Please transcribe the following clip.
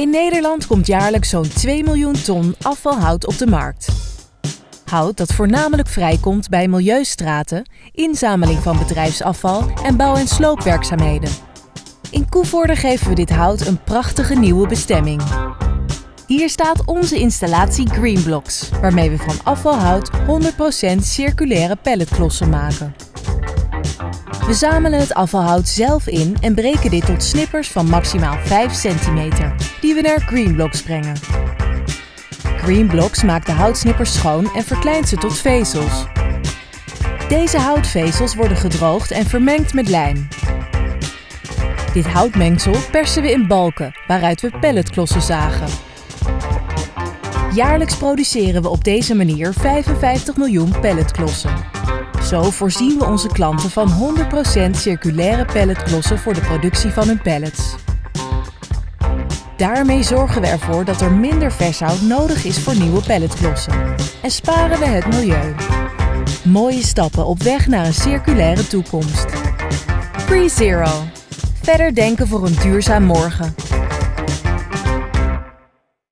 In Nederland komt jaarlijks zo'n 2 miljoen ton afvalhout op de markt. Hout dat voornamelijk vrijkomt bij milieustraten, inzameling van bedrijfsafval en bouw- en sloopwerkzaamheden. In Koevoorde geven we dit hout een prachtige nieuwe bestemming. Hier staat onze installatie Greenblocks, waarmee we van afvalhout 100% circulaire pelletklossen maken. We zamelen het afvalhout zelf in en breken dit tot snippers van maximaal 5 centimeter, die we naar Greenblocks brengen. Greenblocks maakt de houtsnippers schoon en verkleint ze tot vezels. Deze houtvezels worden gedroogd en vermengd met lijm. Dit houtmengsel persen we in balken, waaruit we pelletklossen zagen. Jaarlijks produceren we op deze manier 55 miljoen pelletklossen. Zo voorzien we onze klanten van 100% circulaire pelletklossen voor de productie van hun pellets. Daarmee zorgen we ervoor dat er minder vershout nodig is voor nieuwe pelletklossen. En sparen we het milieu. Mooie stappen op weg naar een circulaire toekomst. Free Zero. Verder denken voor een duurzaam morgen.